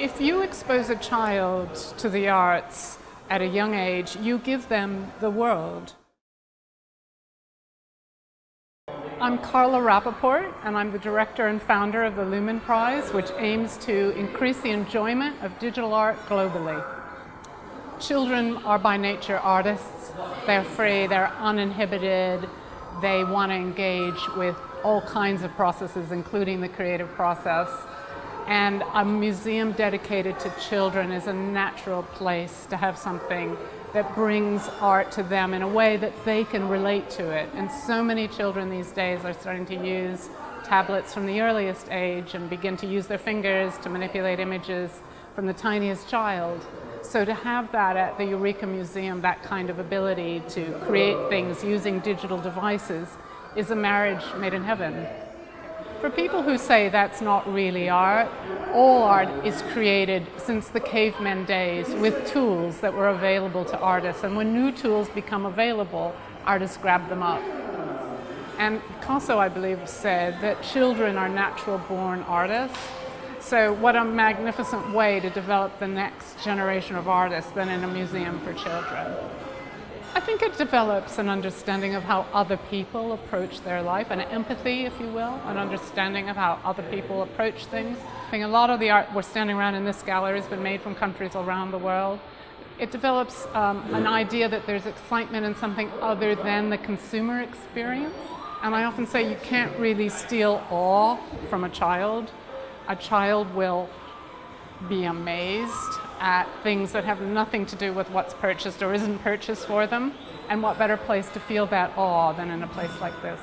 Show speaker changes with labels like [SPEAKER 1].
[SPEAKER 1] If you expose a child to the arts at a young age, you give them the world. I'm Carla Rapoport, and I'm the director and founder of the Lumen Prize, which aims to increase the enjoyment of digital art globally. Children are by nature artists. They're free, they're uninhibited, they want to engage with all kinds of processes, including the creative process. And a museum dedicated to children is a natural place to have something that brings art to them in a way that they can relate to it. And so many children these days are starting to use tablets from the earliest age and begin to use their fingers to manipulate images from the tiniest child. So to have that at the Eureka Museum, that kind of ability to create things using digital devices is a marriage made in heaven. For people who say that's not really art, all art is created since the cavemen days with tools that were available to artists. And when new tools become available, artists grab them up. And Picasso, I believe, said that children are natural born artists. So what a magnificent way to develop the next generation of artists than in a museum for children. I think it develops an understanding of how other people approach their life, an empathy, if you will, an understanding of how other people approach things. I think a lot of the art we're standing around in this gallery has been made from countries around the world. It develops um, an idea that there's excitement in something other than the consumer experience. And I often say you can't really steal awe from a child. A child will be amazed at things that have nothing to do with what's purchased or isn't purchased for them. And what better place to feel that awe than in a place like this.